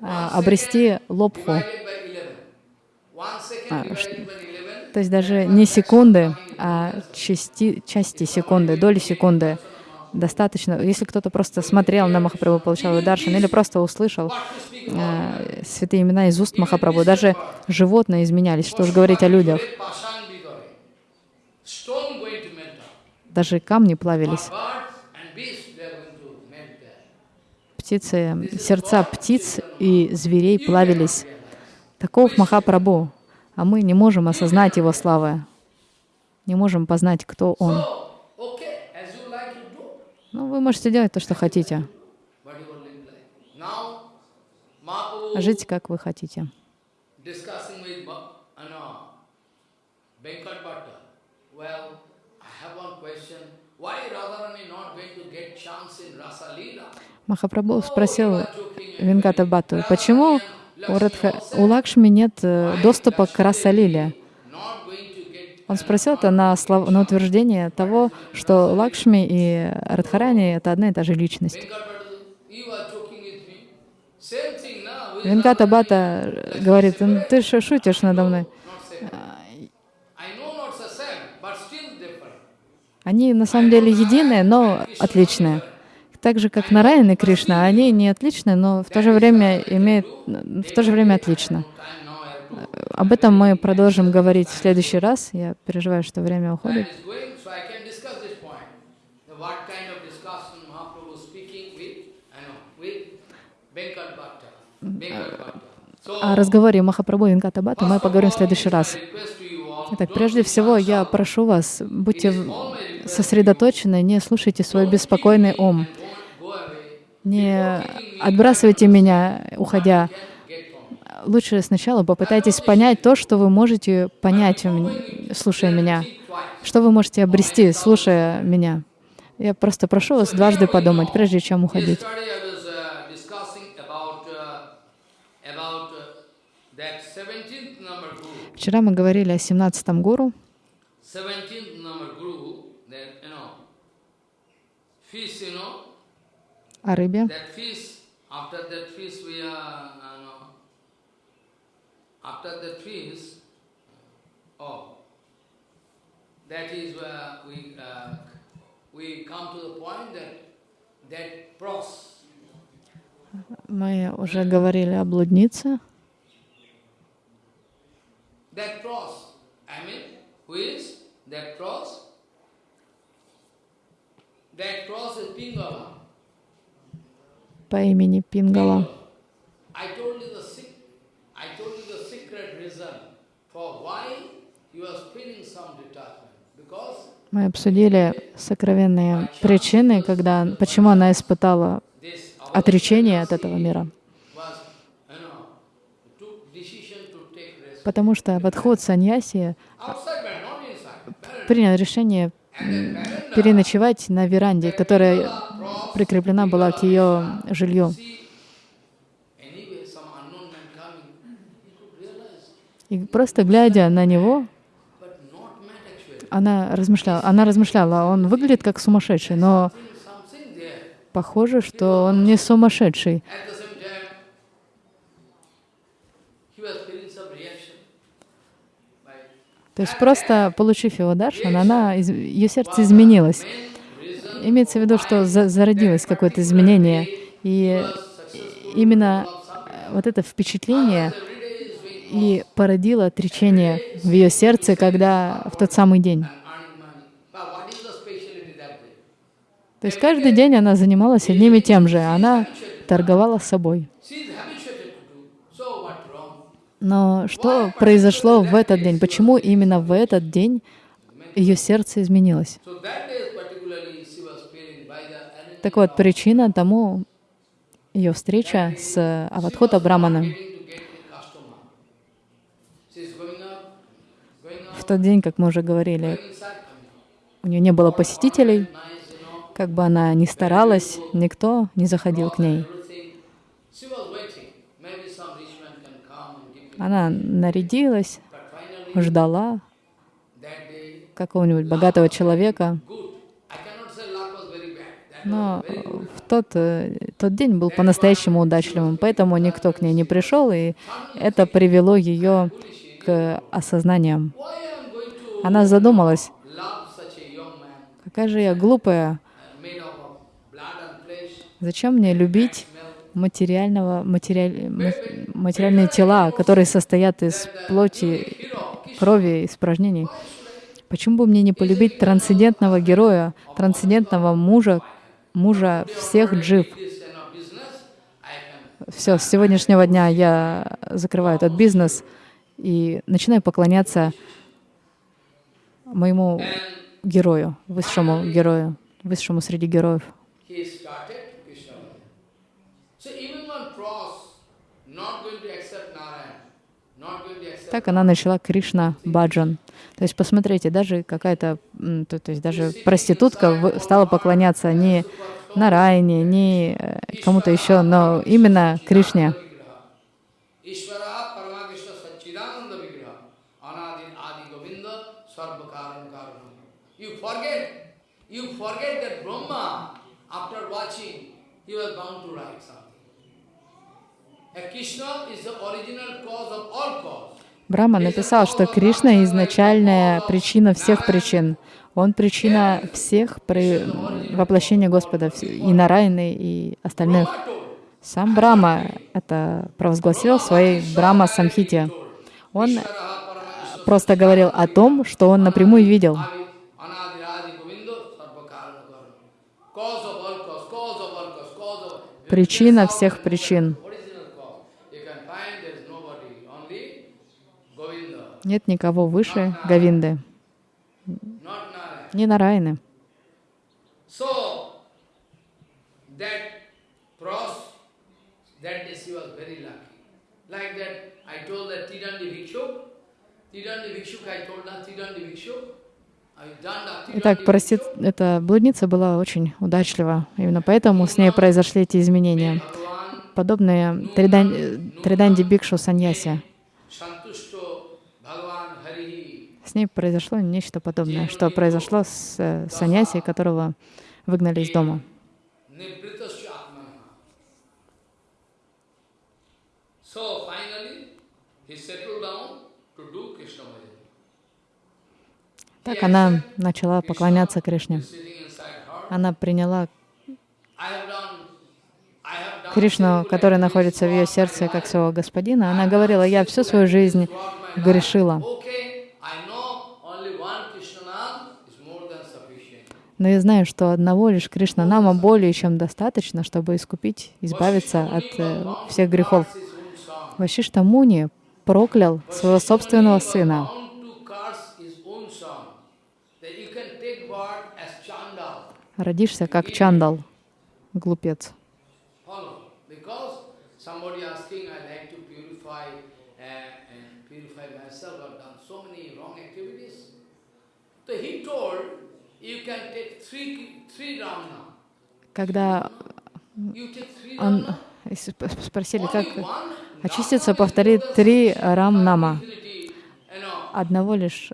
а, обрести лобху. divided by 11. One second divided by 11. То есть даже не секунды, а части, части секунды, доли секунды достаточно. Если кто-то просто смотрел на Махапрабху, получал даршан, или просто услышал э, святые имена из уст Махапрабху, даже животные изменялись, что уж говорить о людях. Даже камни плавились. Birds and beasts, they are going to melt there. Птицы, сердца птиц и зверей плавились. Таков Махапрабху, а мы не можем осознать его славы, не можем познать, кто он. Ну, вы можете делать то, что хотите, жить, как вы хотите. Махапрабху спросил Венгата Батту, почему у, Радха, у Лакшми нет э, доступа к Расалиле? Он спросил это на, слов- на утверждение того, что Лакшми и Радхарани — это одна и та же личность. Венгата Бата говорит, «Ну, ты шу- шутишь надо мной. Они на самом деле единые, но отличные. Так же, как Нараян и Кришна, они не отличны, но в то же время имеют, в то же время отлично. Об этом мы продолжим говорить в следующий раз. Я переживаю, что время уходит. So, О разговоре Махапрабху Бхатта мы поговорим в следующий раз. Итак, прежде всего, я прошу вас, будьте сосредоточены, не слушайте свой беспокойный ум. Не отбрасывайте меня, уходя. Лучше сначала попытайтесь понять то, что вы можете понять, слушая меня, что вы можете обрести, слушая меня. Я просто прошу вас дважды подумать, прежде чем уходить. Uh, uh, uh, that 17th number guru. Вчера мы говорили о 17-м гуру, 17th number guru, that, you know, fish, you know, о рыбе. that fish, after that fish we are, uh, know, after that fish, oh, that is where we, uh, we come to the point that, that pros, Мы уже говорили о блуднице. that pros, I mean, who is that pros? That pros is Pingala. По имени Пингала. Мы обсудили сокровенные причины, когда, почему она испытала отречение от этого мира. Потому что подход саньяси принял решение переночевать на веранде, которая прикреплена была к ее жилью. И просто глядя на него, она размышляла, она размышляла, он выглядит как сумасшедший, но похоже, что он не сумасшедший. То есть просто получив его даршан, она, ее сердце изменилось. Имеется в виду, что за- зародилось какое-то изменение. И именно э, вот это впечатление и породило отречение в ее сердце, когда в тот самый день. То есть каждый день она занималась одним и тем же. Она торговала собой. Но что произошло в этот день? Почему именно в этот день ее сердце изменилось? So that day particularly she was feeling by the enemy Так вот, причина тому ее встреча с Аватхута Браманом. В тот день, как мы уже говорили, у нее не было посетителей, как бы она ни старалась, никто не заходил к ней. Она нарядилась, ждала какого-нибудь богатого человека, good. I cannot say luck was very bad. That но good. в тот, э, тот день был по-настоящему удачливым, поэтому никто к ней не пришел, и это привело ее к осознаниям. Она задумалась, какая же я глупая, зачем мне любить материального, материаль- ма- материальные тела, которые состоят из плоти, крови, испражнений. Почему бы мне не полюбить трансцендентного героя, трансцендентного мужа, мужа всех джив? Все, с сегодняшнего дня я закрываю этот бизнес и начинаю поклоняться моему герою, высшему герою, высшему среди героев. Так она начала Кришна Баджан. То есть посмотрите, даже какая-то, то, то есть даже проститутка стала поклоняться не Нарайне, не э, кому-то еще, но именно Кришне. You is the original cause of all cause. Брахма написал, что Кришна — изначальная причина всех причин. Он причина всех при... воплощения Господа, и Нарайны, и остальных. Сам Брама это провозгласил в своей Брама Самхите. Он просто говорил о том, что он напрямую видел. Adi Anadi Adi Govinda Sarva Karan Karanam. Cause of all cause, cause of all cause, cause of Причина всех причин. original cause. You can find there is nobody, only Govinda, Нет никого выше Говинды, Narayan. не Нарайны. Like that, I told that Tidandi Tidandi I told that Tidandi Итак, простит, эта блудница была очень удачлива. Именно поэтому с ней произошли эти изменения. Подобные Тридан- Триданди Бикшу Саньяси. С ней произошло нечто подобное, что произошло с э, Саньяси, которого выгнали из дома. Так она начала поклоняться Кришне. Она приняла Кришну, который находится в ее сердце, как своего господина. Она говорила, я всю свою жизнь грешила. Okay, I know only one Krishna Nam is more than sufficient. Но я знаю, что одного лишь Кришна Нама более чем достаточно, чтобы искупить, избавиться от э, всех грехов. Вашишта Муни проклял своего собственного сына. Родишься как Чандал, глупец. Uh, so he told, you can take. Когда он спросили, как очиститься, повтори три Рам-нама. Одного лишь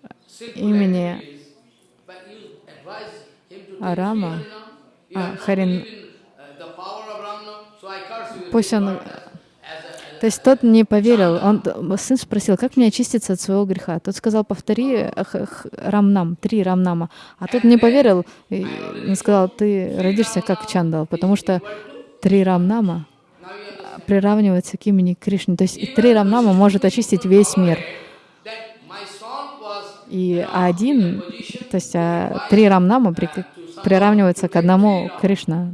имени А Рама, а, Харин- uh. Пусть он- То есть тот не поверил. Он, сын спросил, как мне очиститься от своего греха. Тот сказал, повтори рамнам, три рамнама. А тот не поверил он сказал, ты родишься как Чандал, потому что три рамнама приравниваются к имени Кришны. То есть три рамнама может очистить весь мир. И один, то есть а, три рамнама при- приравниваются к одному Кришна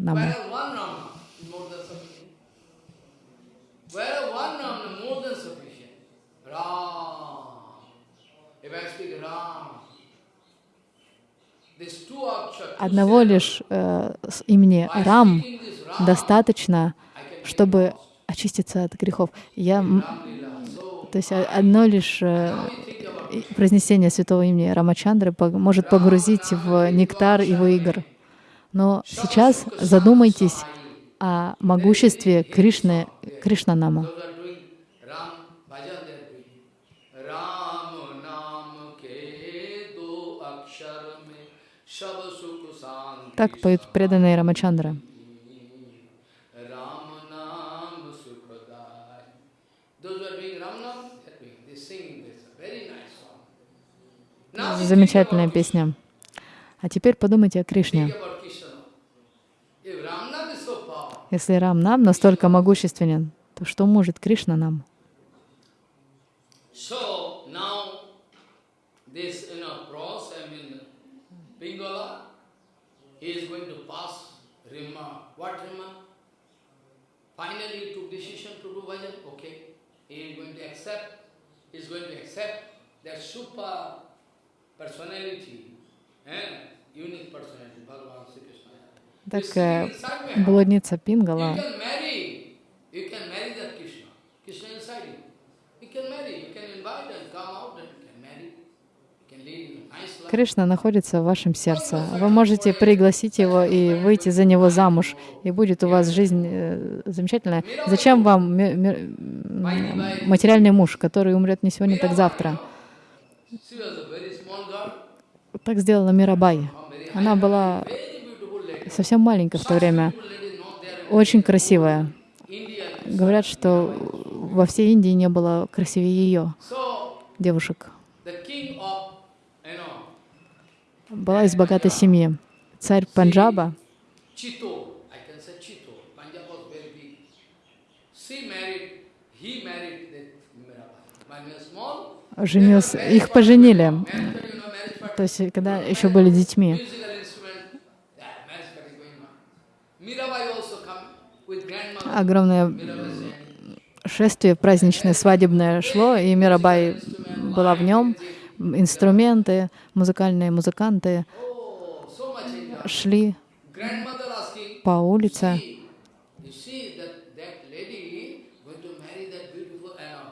Одного лишь э, имени Рам достаточно, чтобы очиститься от грехов. Я, то есть о- одно лишь э, произнесение святого имени Рамачандры может погрузить в нектар его игр. Но сейчас задумайтесь о могуществе Кришны, Кришнанама. Song. Now we think Замечательная песня. А теперь подумайте о. Кришне. Если Рам нам настолько могущественен, то что может Кришна нам? So now this you know cross, I mean Pingala, he is going to pass Rima. What Rima? Finally he took decision to do bhajan. Okay, he is going to accept. He is going to accept that super personality and unique personality, Bhagavan Sri Krishna. Так э, блудница Пингала. You can marry that Krishna. Krishna inside you. You can marry. You can invite and come out and you can marry. You can live a nice life. Кришна находится в вашем сердце. Вы можете пригласить его и выйти за него замуж, и будет у вас жизнь э, замечательная. Зачем вам материальный муж, который умрет не сегодня, так завтра? Так сделала Мирабай. Она была совсем маленькая в то время, очень красивая. Говорят, что во всей Индии не было красивее ее девушек. the king of, you know, Была из богатой семьи. Царь Панджаба, женился, их поженили. То есть, когда еще были детьми. Огромное шествие праздничное, свадебное шло, и Мирабай была в нем. Инструменты, музыкальные музыканты Oh, шли по улице. "See, you see that, that lady going to marry that beautiful, uh?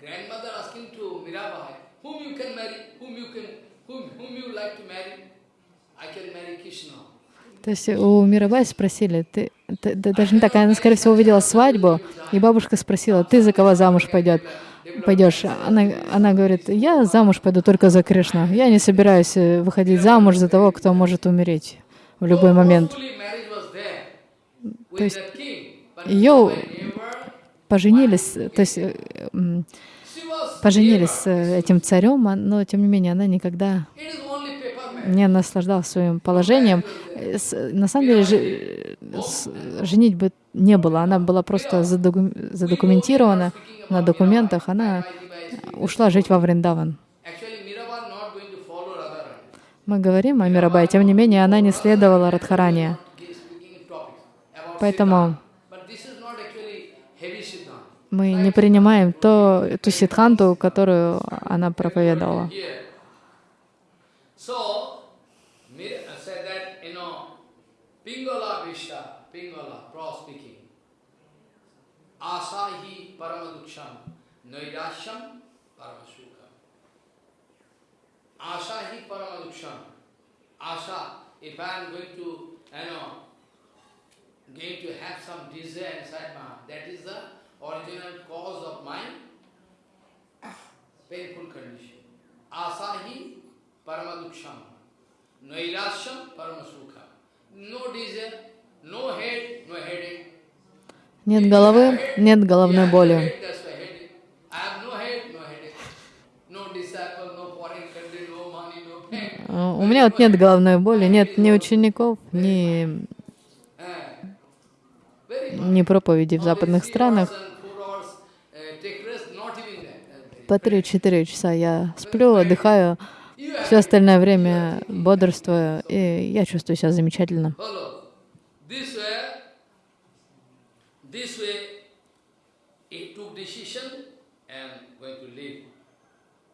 Grandmother asking to Mirabai, whom you can marry, whom you can, whom, whom you like to marry? I can marry Krishna. То есть у Мирабай спросили, ты, ты- да даже не так, она, скорее всего, увидела свадьбу, и бабушка спросила, ты за кого замуж пойдет, пойдешь? Она, она говорит, я замуж пойду только за Кришну, я не собираюсь э, выходить замуж за того, кто может умереть в любой момент. То есть ее поженились, то есть э, поженились с э, этим царем, а- но тем не менее она никогда не наслаждалась своим положением. Э, На самом деле женить бы не было, она была просто задоку- задокументирована на документах, она ушла жить во Вриндаван. Мы говорим о Мирабай, тем не менее она не следовала about Поэтому мы не принимаем то, ту сидханту, которую она проповедовала. So, said that, you know, Pingala Vishta, Pingala, pro speaking, Asahi Paramaduksham, Nairasham Paramasukham. Asahi Paramaduksham. Asa, if I am going to, you know, going to have some desire inside my heart, that is the original cause of my painful condition. Asahi Paramaduksham. Nairasham Paramasukha. No desire, no head, no headache. Нет головы, нет головной боли. Э, У меня вот нет головной боли, нет ни учеников, ни, Uh, ни проповедей в западных странах. uh. По 3-4 часа я сплю, отдыхаю, все остальное время бодрствую, и я чувствую себя замечательно. Follow. This way, this way, he took decision and going to live.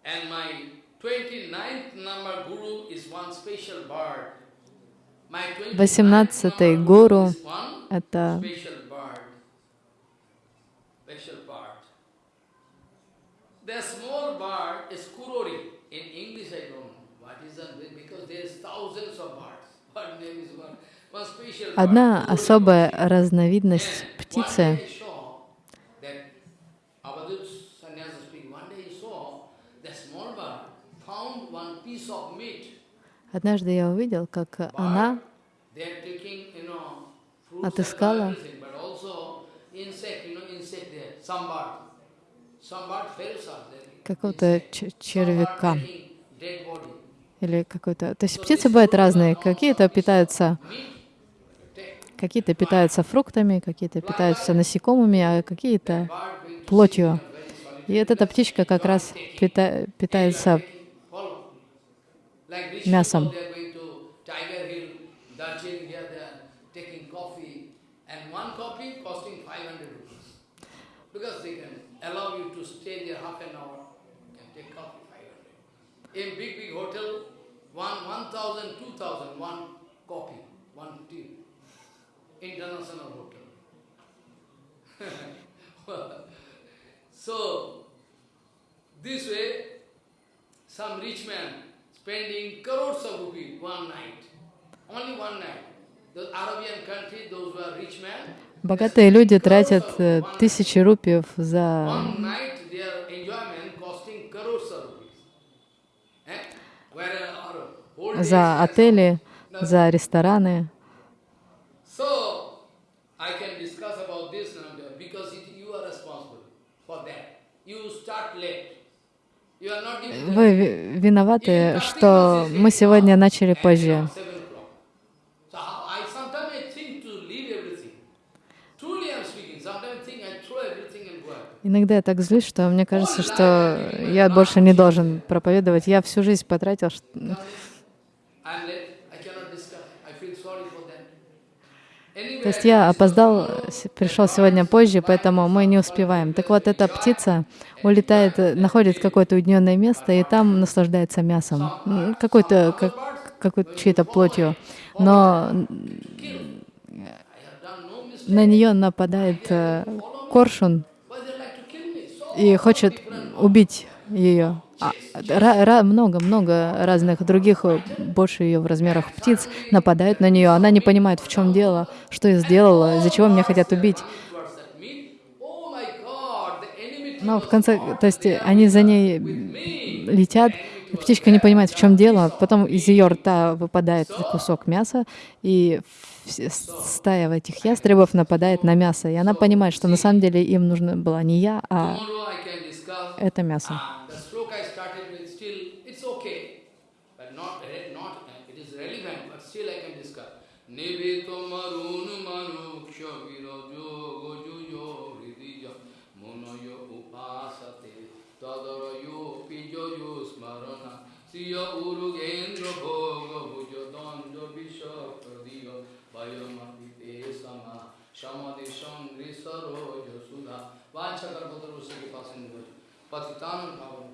And my 29th number guru is one special bird. My 29th Восемнадцатый гуру это. The small bird is kurori. In English, I don't know what is that because there's thousands of birds. What name is one? Bird. одна особая разновидность птицы. The bird. Однажды я увидел, как она Отыскала. Какого-то червяка или какой-то... То есть птицы бывают разные. Какие-то питаются, какие-то питаются фруктами, какие-то питаются насекомыми, а какие-то плотью. И вот эта птичка как раз пита- питается мясом. people, they are going to Tiger Hill, Darjeeling, here they are taking coffee, and one coffee costing 500 rupees. Because they can allow you to stay there half an hour, you can take coffee 500. In big, big hotel, one 1,000, 2,000, one coffee, one tea. International hotel. so, this way, some rich man spending crores of rupees one night, only one night. The Arabian country, those who are rich men, Богатые люди тратят э, тысячи рупиев за, за отели, за рестораны. Вы ви- виноваты, что мы сегодня начали позже. Seven o'clock. So how- I sometimes I think to leave everything. Truly I'm speaking. Sometimes I think I throw everything and go out. Иногда я так злюсь, что мне кажется, что я больше не должен проповедовать. Я всю жизнь потратил, То есть я опоздал, пришел сегодня позже, поэтому мы не успеваем. Так вот, эта птица улетает, находит какое-то уединенное место и там наслаждается мясом, какой-то, как, какой-то чьей-то плотью. Но на нее нападает э, коршун Why they like to kill me? So и хочет убить ее. А, много-много разных других, больше ее в размерах птиц, нападают на нее. Она не понимает, в чем дело, что я сделала, из-за чего меня хотят убить. Но в конце, то есть они за ней летят, птичка не понимает, в чем дело. Потом из ее рта выпадает кусок мяса, и вс- стая этих ястребов нападает на мясо. И она понимает, что на самом деле им нужна была не я, а это мясо. Ah, uh, tadarayo pijoyo smarana vishapadiya vayamapite